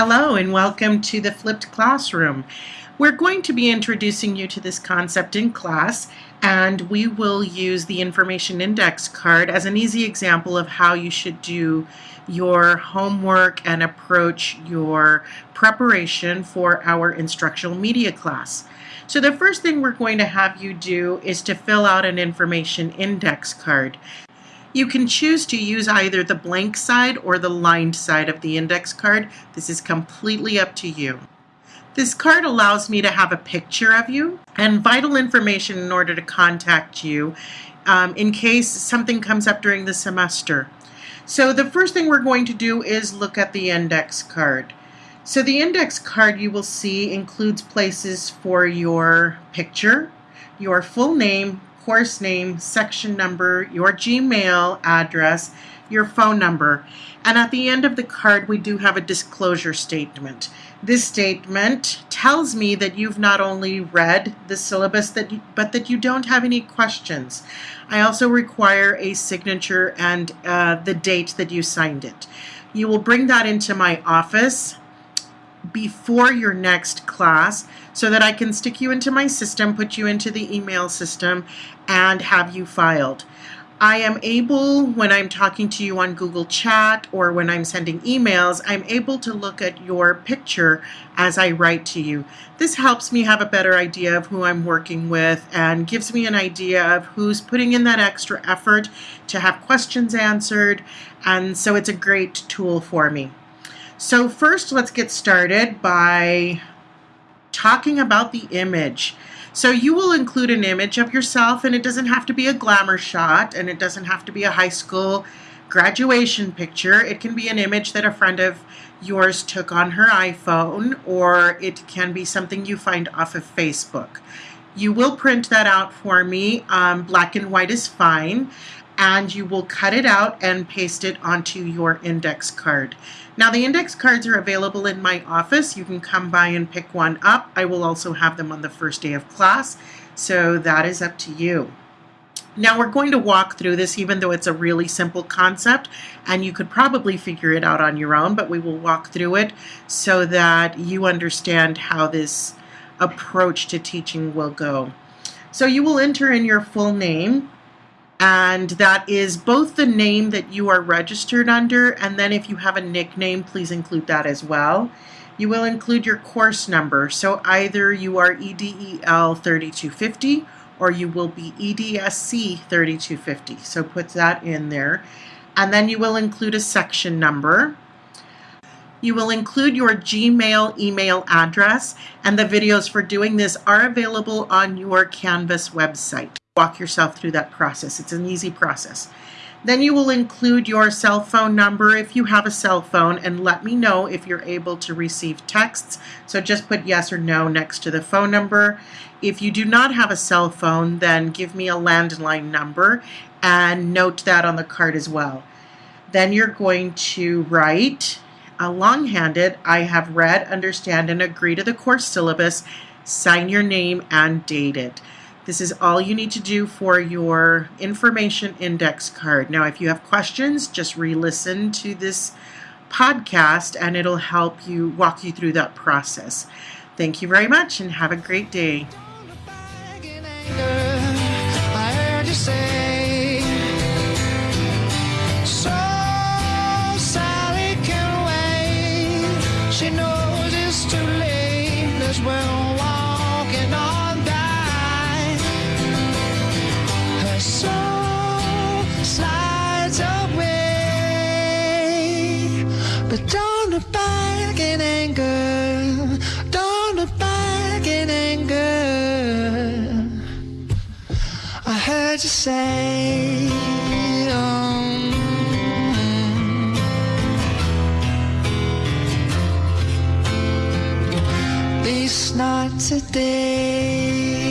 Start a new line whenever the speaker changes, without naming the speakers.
Hello and welcome to the Flipped Classroom. We're going to be introducing you to this concept in class and we will use the information index card as an easy example of how you should do your homework and approach your preparation for our instructional media class. So the first thing we're going to have you do is to fill out an information index card. You can choose to use either the blank side or the lined side of the index card. This is completely up to you. This card allows me to have a picture of you and vital information in order to contact you um, in case something comes up during the semester. So the first thing we're going to do is look at the index card. So the index card you will see includes places for your picture, your full name, course name, section number, your Gmail address, your phone number. And at the end of the card, we do have a disclosure statement. This statement tells me that you've not only read the syllabus, that you, but that you don't have any questions. I also require a signature and uh, the date that you signed it. You will bring that into my office before your next class so that I can stick you into my system, put you into the email system, and have you filed. I am able, when I'm talking to you on Google Chat or when I'm sending emails, I'm able to look at your picture as I write to you. This helps me have a better idea of who I'm working with and gives me an idea of who's putting in that extra effort to have questions answered. And so it's a great tool for me. So first, let's get started by talking about the image. So you will include an image of yourself and it doesn't have to be a glamour shot and it doesn't have to be a high school graduation picture. It can be an image that a friend of yours took on her iPhone or it can be something you find off of Facebook. You will print that out for me. Um, black and white is fine and you will cut it out and paste it onto your index card. Now the index cards are available in my office. You can come by and pick one up. I will also have them on the first day of class, so that is up to you. Now we're going to walk through this even though it's a really simple concept and you could probably figure it out on your own, but we will walk through it so that you understand how this approach to teaching will go. So you will enter in your full name, and that is both the name that you are registered under and then if you have a nickname please include that as well. You will include your course number so either you are EDEL 3250 or you will be EDSC 3250 so put that in there and then you will include a section number. You will include your Gmail email address and the videos for doing this are available on your Canvas website walk yourself through that process. It's an easy process. Then you will include your cell phone number if you have a cell phone and let me know if you're able to receive texts. So just put yes or no next to the phone number. If you do not have a cell phone, then give me a landline number and note that on the card as well. Then you're going to write a long-handed, I have read, understand, and agree to the course syllabus, sign your name and date it. This is all you need to do for your information index card. Now, if you have questions, just re-listen to this podcast and it'll help you walk you through that process. Thank you very much and have a great day. She knows it's too late as well. But don't look back in anger. Don't look back in anger. I heard you say, This not today.